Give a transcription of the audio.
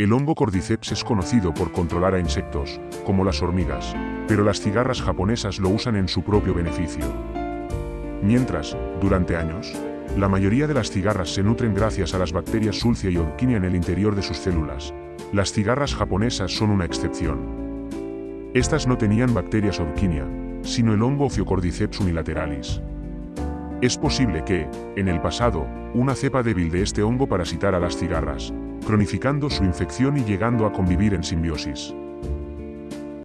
El hongo Cordyceps es conocido por controlar a insectos, como las hormigas, pero las cigarras japonesas lo usan en su propio beneficio. Mientras, durante años, la mayoría de las cigarras se nutren gracias a las bacterias Sulcia y Orquinia en el interior de sus células. Las cigarras japonesas son una excepción. Estas no tenían bacterias Orquinia, sino el hongo Ophiocordyceps unilateralis. Es posible que, en el pasado, una cepa débil de este hongo parasitara las cigarras, cronificando su infección y llegando a convivir en simbiosis.